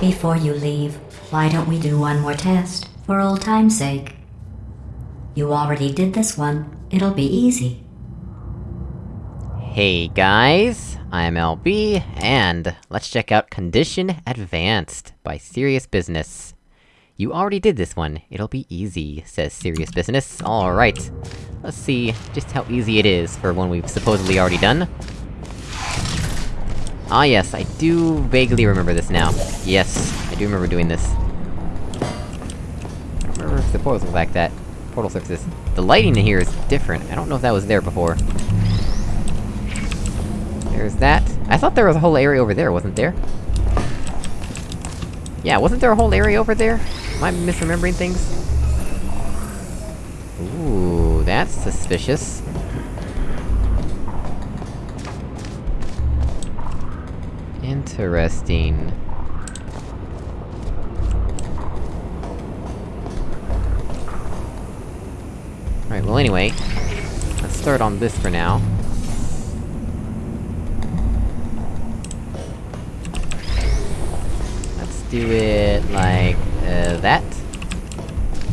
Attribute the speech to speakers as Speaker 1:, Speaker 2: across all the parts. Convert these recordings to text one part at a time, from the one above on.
Speaker 1: Before you leave, why don't we do one more test, for old time's sake? You already did this one. It'll be easy.
Speaker 2: Hey guys, I'm LB, and let's check out Condition Advanced by Serious Business. You already did this one, it'll be easy, says Serious Business. Alright. Let's see just how easy it is for one we've supposedly already done. Ah yes, I do vaguely remember this now. Yes, I do remember doing this. I remember if the portals look like that. Portal surfaces. The lighting in here is different, I don't know if that was there before. There's that. I thought there was a whole area over there, wasn't there? Yeah, wasn't there a whole area over there? Am I misremembering things? Ooh, that's suspicious. Interesting. Alright, well anyway, let's start on this for now. Let's do it like... Uh, that.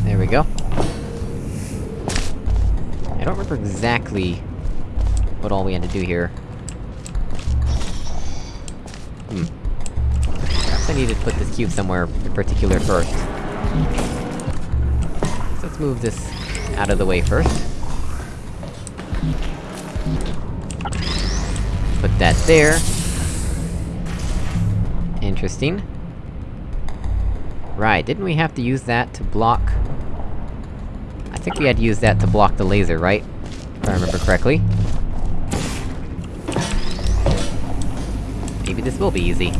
Speaker 2: There we go. I don't remember exactly... what all we had to do here. Hmm. Perhaps I need to put this cube somewhere in particular first. So let's move this out of the way first. Put that there. Interesting. Right, didn't we have to use that to block... I think we had to use that to block the laser, right? If I remember correctly. Maybe this will be easy.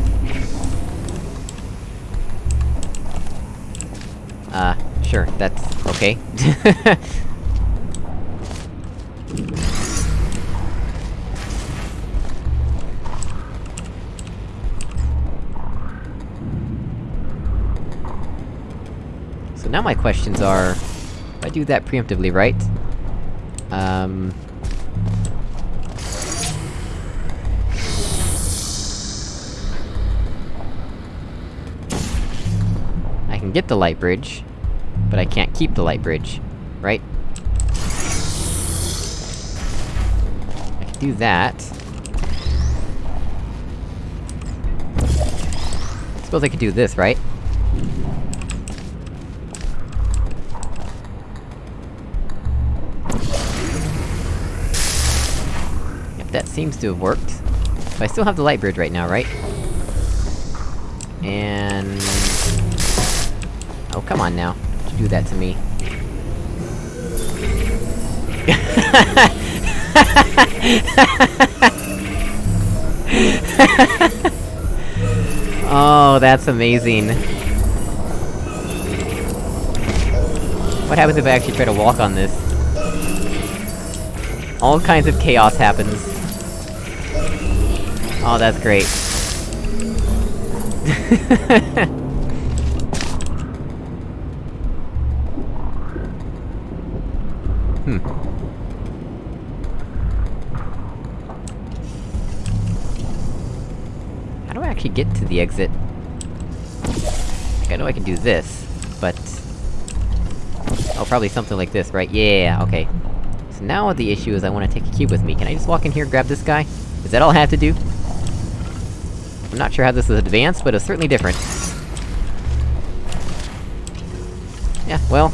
Speaker 2: Uh, sure, that's okay. so now my questions are... If I do that preemptively, right? Um... can get the light bridge, but I can't keep the light bridge, right? I can do that. I Suppose I could do this, right? Yep, that seems to have worked. But I still have the light bridge right now, right? And... Come on now. You do that to me. oh, that's amazing. What happens if I actually try to walk on this? All kinds of chaos happens. Oh, that's great. actually get to the exit? Like, I know I can do this, but... Oh, probably something like this, right? Yeah, okay. So now the issue is I wanna take a cube with me. Can I just walk in here and grab this guy? Is that all I have to do? I'm not sure how this is advanced, but it's certainly different. Yeah, well...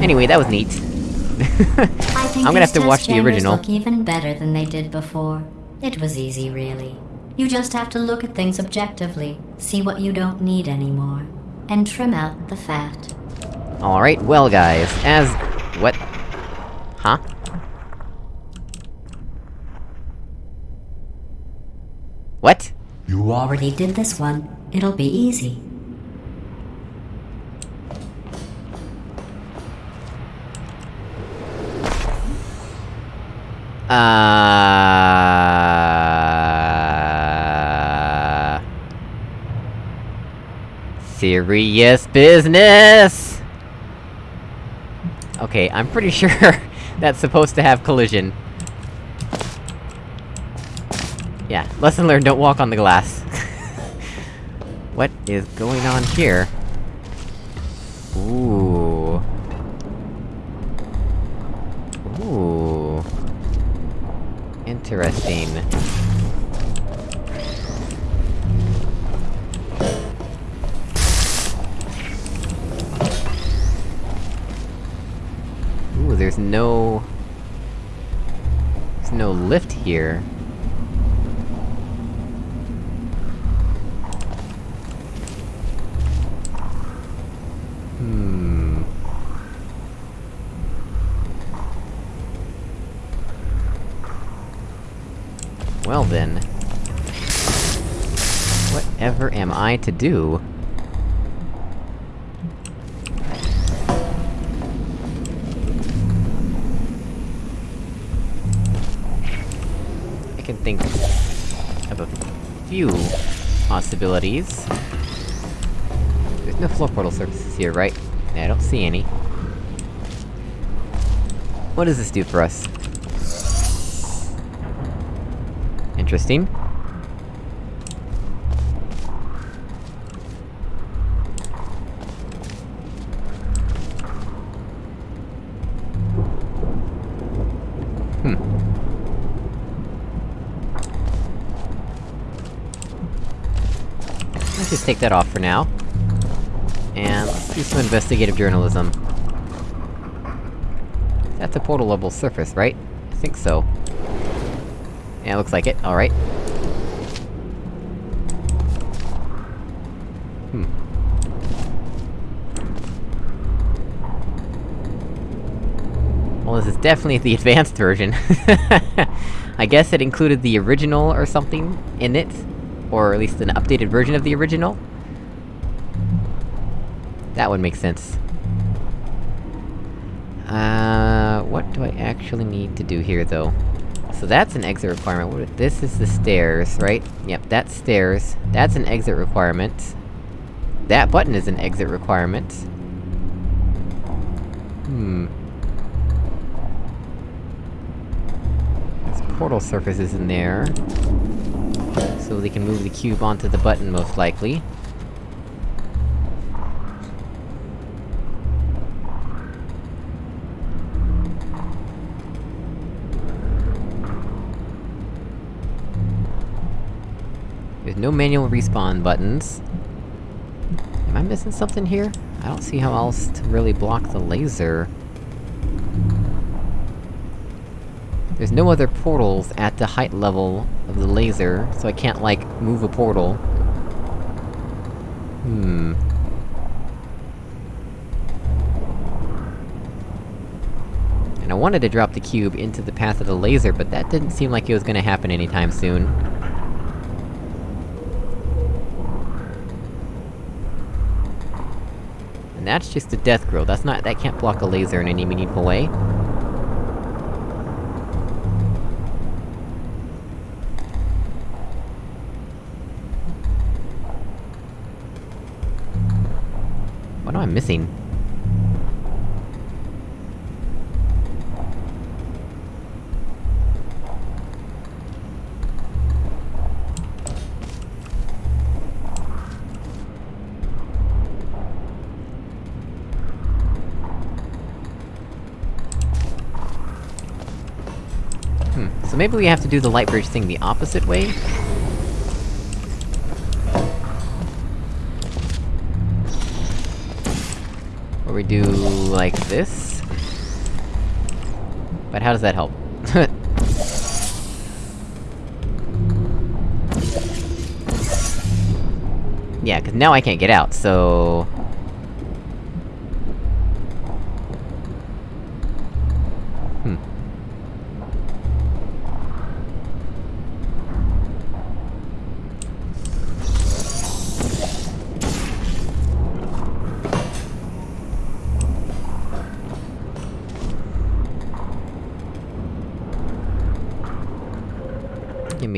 Speaker 2: Anyway, that was neat. I'm gonna have to watch the original.
Speaker 1: look even better than they did before. It was easy, really. You just have to look at things objectively, see what you don't need anymore, and trim out the fat.
Speaker 2: Alright, well guys, as... What? Huh? What?
Speaker 1: You already did this one. It'll be easy.
Speaker 2: Uh... Serious business! Okay, I'm pretty sure that's supposed to have collision. Yeah, lesson learned, don't walk on the glass. What is going on here? Ooh. Ooh. Interesting. There's no... There's no lift here. Hmm... Well then... Whatever am I to do? Few possibilities. There's no floor portal surfaces here, right? I don't see any. What does this do for us? Interesting. Take that off for now. And let's do some investigative journalism. That's a portal level surface, right? I think so. Yeah, looks like it, alright. Hmm. Well, this is definitely the advanced version. I guess it included the original or something in it? Or at least an updated version of the original? That would make sense. Uh, what do I actually need to do here, though? So that's an exit requirement. This is the stairs, right? Yep, that's stairs. That's an exit requirement. That button is an exit requirement. Hmm. There's portal surfaces in there. So they can move the cube onto the button, most likely. There's no manual respawn buttons. Am I missing something here? I don't see how else to really block the laser. There's no other portals at the height level of the laser, so I can't, like, move a portal. Hmm... And I wanted to drop the cube into the path of the laser, but that didn't seem like it was gonna happen anytime soon. And that's just a death grill, that's not- that can't block a laser in any meaningful way. I missing? Hmm, so maybe we have to do the light bridge thing the opposite way? Where we do... like this? But how does that help? yeah, cause now I can't get out, so...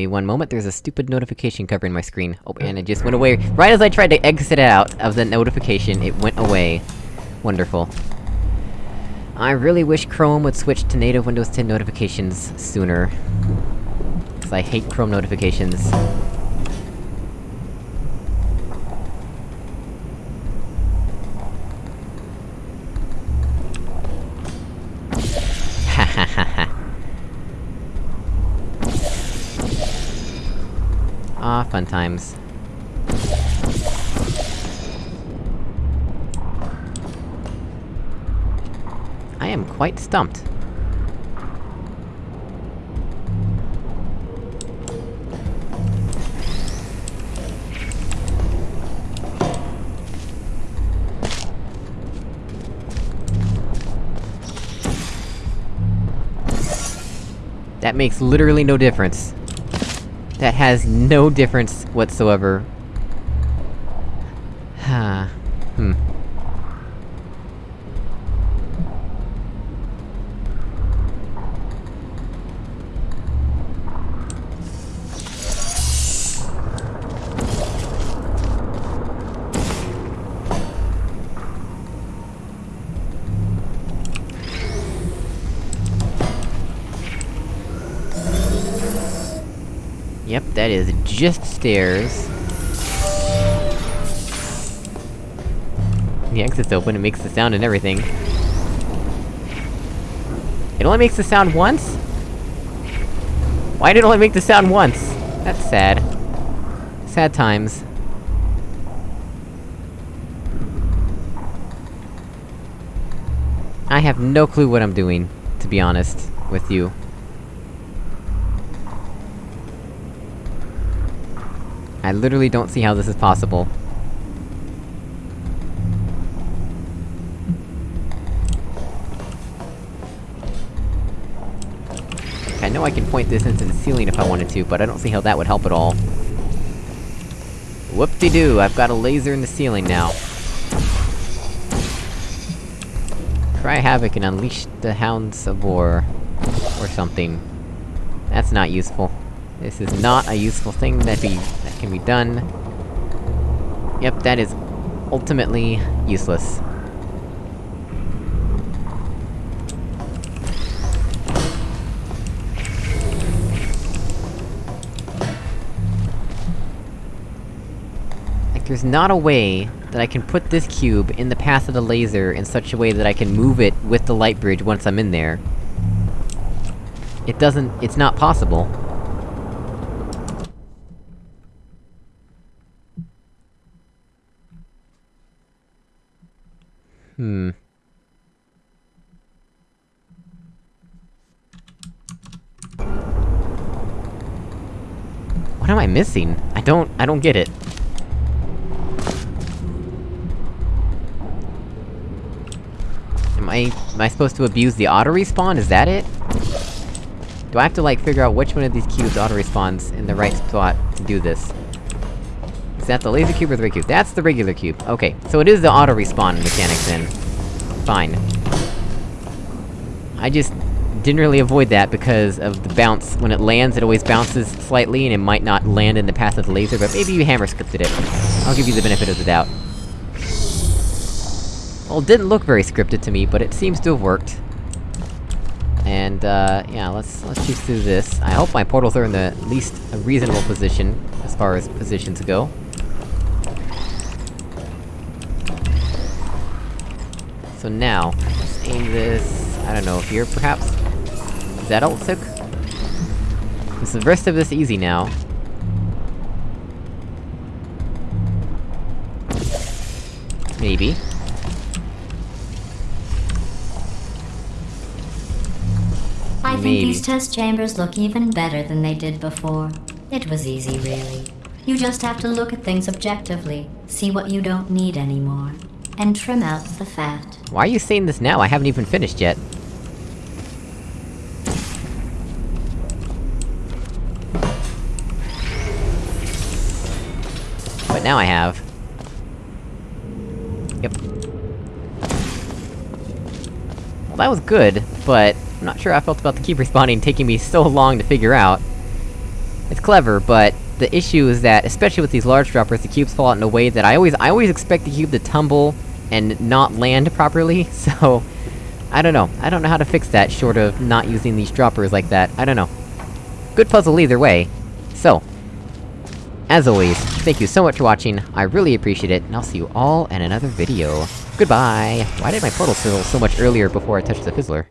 Speaker 2: me one moment, there's a stupid notification covering my screen. Oh, and it just went away. Right as I tried to exit out of the notification, it went away. Wonderful. I really wish Chrome would switch to native Windows 10 notifications sooner. Cause I hate Chrome notifications. Fun times. I am quite stumped. That makes literally no difference. That has no difference whatsoever. That is just stairs. The exit's open, it makes the sound and everything. It only makes the sound once? Why did it only make the sound once? That's sad. Sad times. I have no clue what I'm doing, to be honest, with you. I literally don't see how this is possible. I know I can point this into the ceiling if I wanted to, but I don't see how that would help at all. Whoop-de-doo, I've got a laser in the ceiling now. Cry havoc and unleash the hounds of war. Or something. That's not useful. This is not a useful thing that be- that can be done. Yep, that is ultimately useless. Like, there's not a way that I can put this cube in the path of the laser in such a way that I can move it with the light bridge once I'm in there. It doesn't- it's not possible. Hmm. What am I missing? I don't- I don't get it. Am I- am I supposed to abuse the auto-respawn? Is that it? Do I have to, like, figure out which one of these cubes auto-respawns in the right spot to do this? That the laser cube or the cube? That's the regular cube. Okay, so it is the auto-respawn mechanics then. Fine. I just didn't really avoid that because of the bounce. When it lands, it always bounces slightly, and it might not land in the path of the laser, but maybe you hammer scripted it. I'll give you the benefit of the doubt. Well, it didn't look very scripted to me, but it seems to have worked. And, uh, yeah, let's- let's choose through this. I hope my portals are in the least reasonable position, as far as positions go. So now, let's aim this... I don't know, here, perhaps? Is that all it took? Is the rest of this easy now? Maybe.
Speaker 1: I think
Speaker 2: Maybe.
Speaker 1: these test chambers look even better than they did before. It was easy, really. You just have to look at things objectively, see what you don't need anymore, and trim out the fat.
Speaker 2: Why are you saying this now? I haven't even finished yet. But now I have. Yep. Well, that was good, but... I'm not sure how I felt about the cube respawning taking me so long to figure out. It's clever, but... The issue is that, especially with these large droppers, the cubes fall out in a way that I always- I always expect the cube to tumble and not land properly, so... I don't know. I don't know how to fix that, short of not using these droppers like that. I don't know. Good puzzle either way. So... As always, thank you so much for watching, I really appreciate it, and I'll see you all in another video. Goodbye! Why did my portal fill so much earlier before I touched the fizzler?